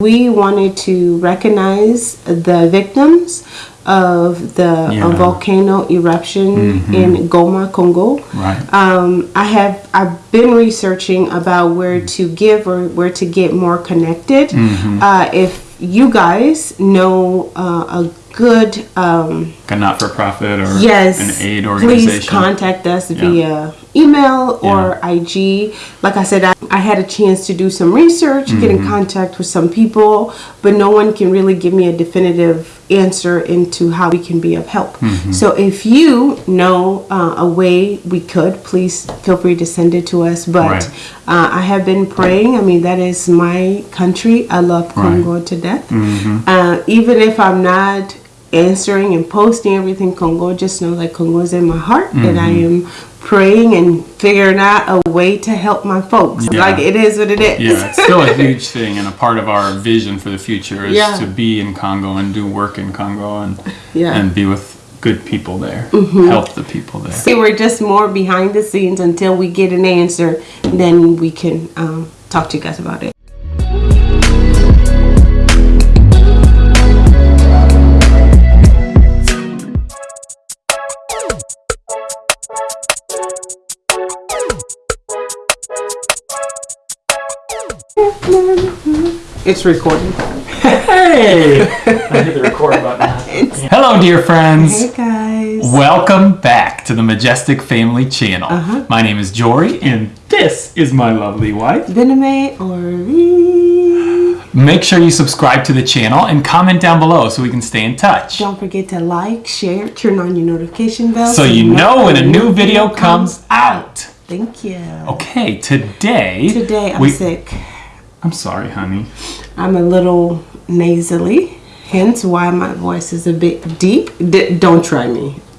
We wanted to recognize the victims of the Yeah. volcano eruption in Goma, Congo. Right. Um, I have I've been researching about where to give or where to get more connected. Uh, if you guys know uh, a good um, a not-for-profit or yes. an aid organization, please contact us Yeah. via email or ig like i said I, I had a chance to do some research get Mm-hmm. in contact with some people but no one can really give me a definitive answer into how we can be of help. Mm-hmm. so if you know uh, a way we could please feel free to send it to us. But Right. uh, i have been praying. I mean that is my country. I love congo to death. Uh, even if i'm not answering and posting everything Congo, just know that Congo is in my heart and I am praying and figuring out a way to help my folks. Yeah. Like it is what it is. yeah, it's still a huge thing and a part of our vision for the future is Yeah. to be in Congo and do work in Congo and Yeah. Mm-hmm. and be with good people there, help the people there. See, we're just more behind the scenes until we get an answer, then we can um, talk to you guys about it. It's recording. Hey! I hit the record button. Hello, dear friends. Hey guys. Welcome back to the Majestic Family Channel. Uh-huh. My name is Jory, and this is my lovely wife. Bename or Make sure you subscribe to the channel and comment down below so we can stay in touch. Don't forget to like, share, turn on your notification bell So you know when a new video comes out. Thank you. Okay, today. Today I'm we- sick. I'm sorry, honey. I'm a little nasally, hence why my voice is a bit deep. D- don't try me.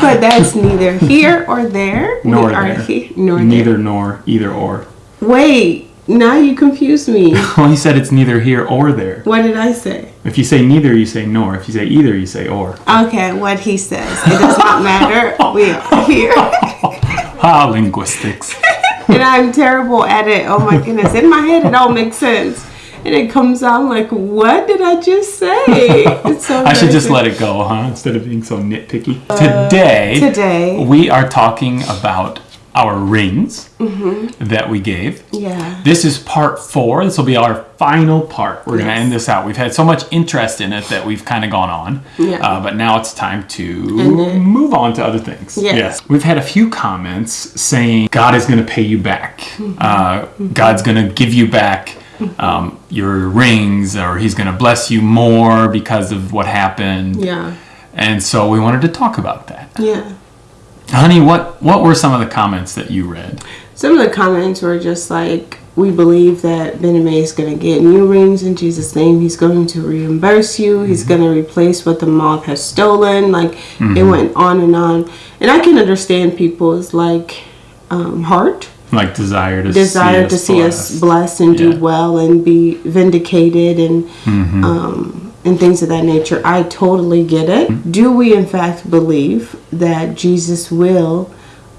but that's neither here or there. Nor there. here nor Neither there. nor, either or. Wait, now you confuse me. Well, you said it's neither here or there. what did I say? If you say neither, you say nor. If you say either, you say or. Okay, what he says. It does not matter. We are here. Ah, linguistics. and I'm terrible at it. Oh my goodness. In my head, it all makes sense. And it comes out like, what did I just say? It's so I should just let it go, huh? Instead of being so nitpicky. today, Uh, today. we are talking about our rings Mm-hmm. that we gave. Yeah. This is part four. This will be our final part. We're going to end this out. We've had so much interest in it that we've kind of gone on. Yeah. Uh, but now it's time to then- move on to other things. Yes. We've had a few comments saying God is going to pay you back. Mm-hmm. Uh, God's going to give you back um, your rings, or He's going to bless you more because of what happened. Yeah. And so we wanted to talk about that. Yeah. Honey, what, what were some of the comments that you read? Some of the comments were just like, we believe that Bename is going to get new rings in Jesus' name. He's going to reimburse you. He's Mm-hmm. going to replace what the moth has stolen. Like, it went on and on. And I can understand people's, like, um, heart. Like desire to desire see to us see us blessed. blessed and do well and be vindicated and Mm-hmm. um, and things of that nature. I totally get it. Mm-hmm. Do we in fact believe that Jesus will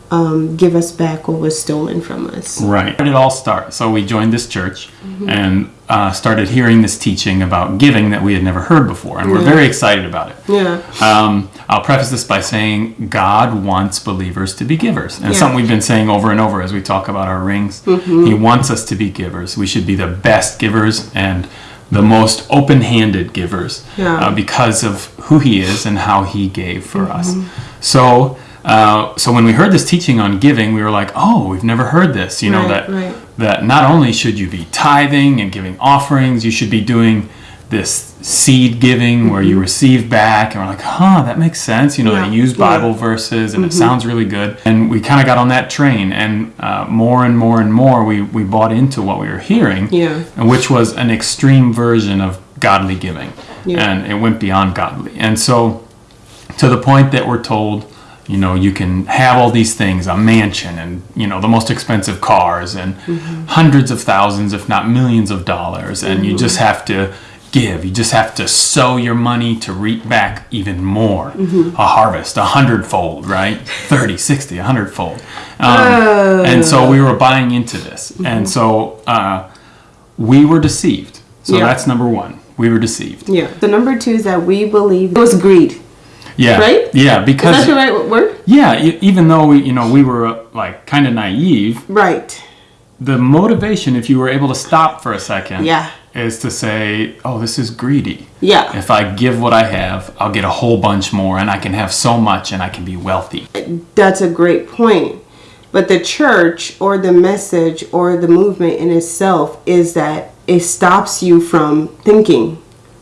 um, give us back what was stolen from us? Right. Where did it all start? So we joined this church Mm-hmm. and uh, started hearing this teaching about giving that we had never heard before, and we're very excited about it. Yeah. Um, I'll preface this by saying God wants believers to be givers. And Yeah. something we've been saying over and over as we talk about our rings. He wants us to be givers. We should be the best givers and the most open handed givers Yeah. uh, because of who He is and how He gave for us. So, uh, so when we heard this teaching on giving, we were like, "Oh, we've never heard this." You know Right, that right. that not only should you be tithing and giving offerings, you should be doing this seed giving where you receive back. And we're like, huh, that makes sense. You know, Mm-hmm. Yeah, they use yeah. Mm-hmm. Bible verses and it sounds really good. And we kind of got on that train. And uh, more and more and more, we, we bought into what we were hearing, Yeah. and which was an extreme version of godly giving. Yeah. And it went beyond godly. And so, to the point that we're told, you know, you can have all these things, a mansion and, you know, the most expensive cars and hundreds of thousands, if not millions of dollars. And you just have to give. You just have to sow your money to reap back even more. A harvest, a hundredfold, right? 30, 60, a hundredfold. Um, And so we were buying into this. And so uh, we were deceived. So Yeah. that's number one. We were deceived. Yeah. The number two is that we believe it was greed. Yeah. Right? Yeah, Is because that the right word? yeah, even though we, you know, we were uh, like kind of naive, Right. the motivation, if you were able to stop for a second, Yeah. Is to say, "Oh, this is greedy. Yeah. If I give what I have, I'll get a whole bunch more, and I can have so much, and I can be wealthy." That's a great point. But the church or the message or the movement in itself is that it stops you from thinking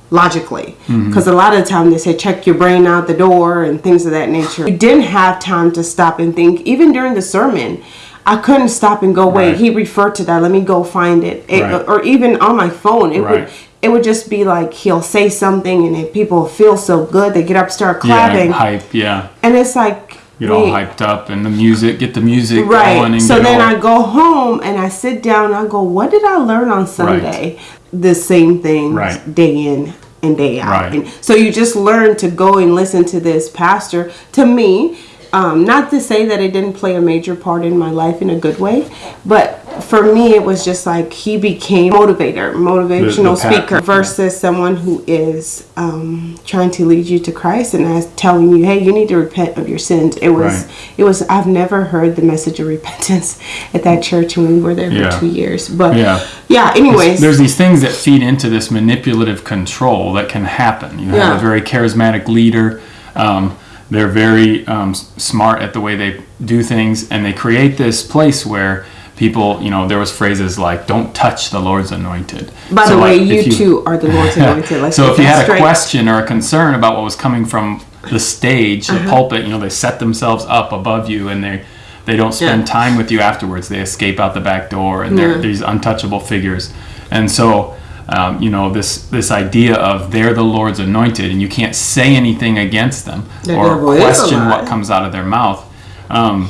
logically. Mm-hmm. Because a lot of the time they say check your brain out the door and things of that nature. you didn't have time to stop and think. Even during the sermon, I couldn't stop and go, wait, Right. he referred to that. Let me go find it. It- Right. Or even on my phone, it Right. would it would just be like he'll say something and if people feel so good, they get up, start clapping, Yeah, hype. Yeah, and it's like get all hyped up, and the music, get the music going, Right. So then all, I go home and I sit down and I go, what did I learn on Sunday? The same thing Right. day in and day out. Right. And so you just learn to go and listen to this pastor. To me, um, not to say that it didn't play a major part in my life in a good way, but for me, it was just like he became motivator, motivational The- the speaker versus someone who is um, trying to lead you to Christ and as telling you, hey, you need to repent of your sins. It was, Right. it was. I've never heard the message of repentance at that church when we were there Yeah. for two years. But Yeah. yeah. Anyways, there's these things that feed into this manipulative control that can happen. You have Yeah. a very charismatic leader. Um, they're very um, smart at the way they do things, and they create this place where people, you know, there was phrases like "Don't touch the Lord's anointed." by So, the way, like, you, if two are the Lord's anointed. Let's so if you had a question or a concern about what was coming from the stage, Uh-huh. the pulpit, you know, they set themselves up above you and they they don't spend Yeah. time with you afterwards. They escape out the back door and they're Yeah. these untouchable figures. And so um, you know this this idea of they're the Lord's anointed and you can't say anything against them The or devil is a question what comes out of their mouth. Um,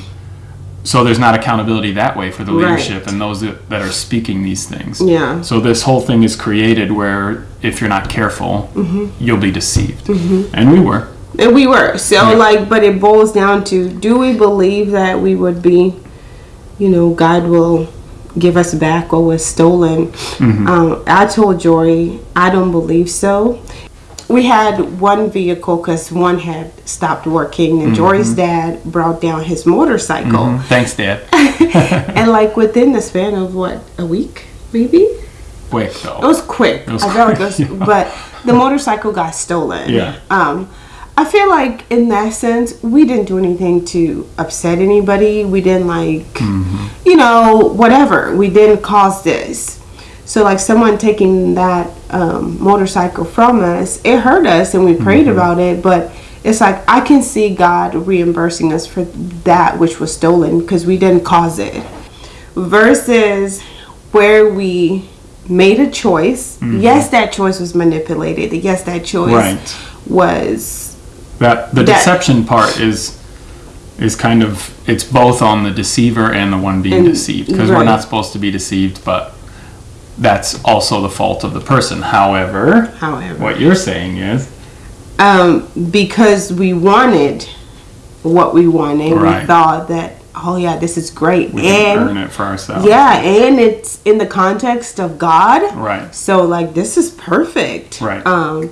so there's not accountability that way for the Right. leadership and those that, that are speaking these things. Yeah. So this whole thing is created where if you're not careful, Mm-hmm. you'll be deceived. And we were. And we were so Yeah. like, but it boils down to: Do we believe that we would be, you know, God will give us back what was stolen? Mm-hmm. Um, I told Jory, I don't believe so. We had one vehicle because one had stopped working, Mm-hmm. and Jory's dad brought down his motorcycle, Thanks, Dad. and like within the span of what a week, maybe Quick it was quick. was I felt like it was, quick, yeah. but the motorcycle got stolen. Yeah. Um, I feel like in that sense, we didn't do anything to upset anybody. We didn't like, Mm-hmm. you know, whatever. We didn't cause this. So like someone taking that um, motorcycle from us, it hurt us, and we prayed Mm-hmm. about it. But it's like I can see God reimbursing us for that which was stolen because we didn't cause it versus where we made a choice. Yes, that choice was manipulated. Yes, that choice Right. was That the That- deception part is is kind of it's both on the deceiver and the one being And- deceived because we're not supposed to be deceived, but that's also the fault of the person. However, however what you're saying is um, because we wanted what we wanted. Right. We thought that oh yeah, this is great, we can earn and it for ourselves. yeah, and it's in the context of God. Right. So like this is perfect. Right. Um,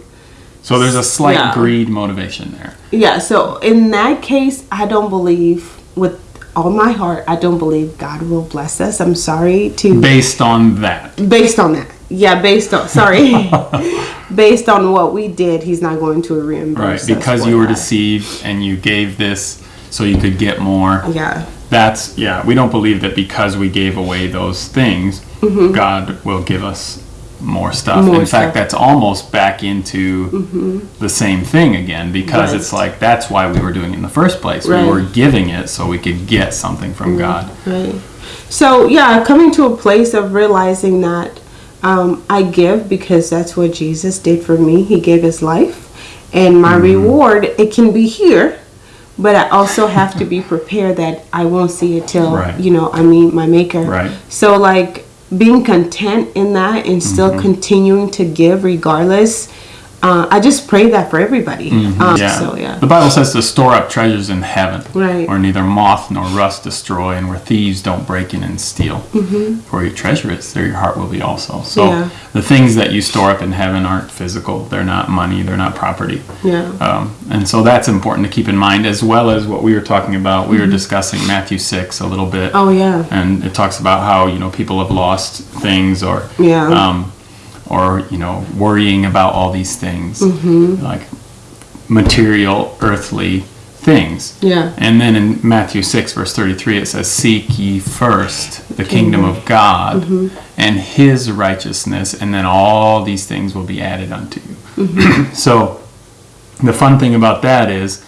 So there's a slight Yeah. greed motivation there. Yeah, so in that case, I don't believe with all my heart, I don't believe God will bless us. I'm sorry to Based on that. based on that. Yeah, based on sorry. based on what we did, he's not going to reimburse Right. us Because you were that. deceived and you gave this so you could get more. Yeah. That's yeah, we don't believe that because we gave away those things, mm-hmm. God will give us more stuff. Mm-hmm. More In fact, that's almost back into the same thing again because Right. it's like that's why we were doing it in the first place. Right. Mm-hmm. We were giving it so we could get something from God. Right. So yeah, coming to a place of realizing that um, I give because that's what Jesus did for me. He gave his life, and my Mm-hmm. reward it can be here, but I also have to be prepared that I won't see it till Right. you know I meet my Maker. Right. So like being content in that and still Mm-hmm. continuing to give regardless. Uh, I just pray that for everybody. Um, Mm-hmm. Yeah. So yeah. The Bible says to store up treasures in heaven, Right. where neither moth nor rust destroy, and where thieves don't break in and steal. Mm-hmm. For your treasure is, there your heart will be also. So Yeah. the things that you store up in heaven aren't physical; they're not money, they're not property. Yeah. Um, and so that's important to keep in mind, as well as what we were talking about. We were discussing Matthew six a little bit. Mm-hmm. Oh yeah. and it talks about how you know people have lost things or Yeah. um, or you know worrying about all these things Mm-hmm. like material earthly things Yeah. and then in matthew 6 verse 33 it says seek ye first the kingdom of god Mm-hmm. and his righteousness and then all these things will be added unto you Mm-hmm. so the fun thing about that is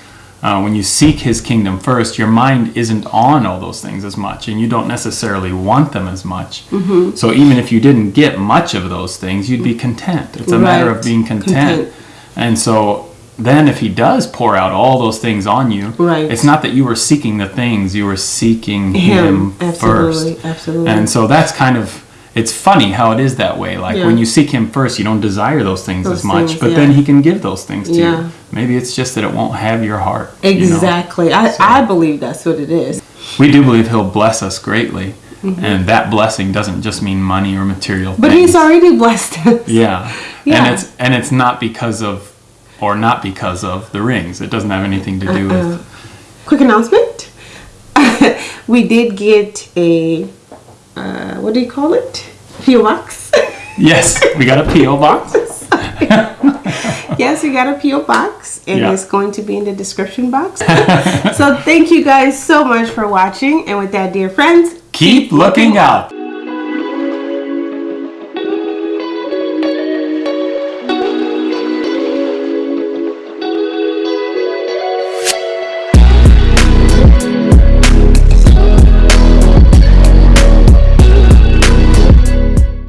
uh, when you seek his kingdom first, your mind isn't on all those things as much, and you don't necessarily want them as much. Mm-hmm. So even if you didn't get much of those things, you'd be content. It's a matter of being content. Content. And so then if he does pour out all those things on you, Right. it's not that you were seeking the things, you were seeking him, Him. first. Absolutely. Absolutely. And so that's kind of it's funny how it is that way. Like Yeah. when you seek him first, you don't desire those things Those as much, things, but yeah. then he can give those things to Yeah. you. Maybe it's just that it won't have your heart. you know? Exactly. I, I believe that's what it is. We do believe he'll bless us greatly. And that blessing doesn't just mean money or material Mm-hmm. But things. he's already blessed us. Yeah. Yeah. And it's and it's not because of or not because of the rings. It doesn't have anything to do Uh-uh. with Quick announcement. we did get a, uh, what do you call it? P.O. box. Yes, we got a PO box. yes, we got a P.O. box, and Yeah. it's going to be in the description box. so thank you guys so much for watching. And with that, dear friends, Keep looking out.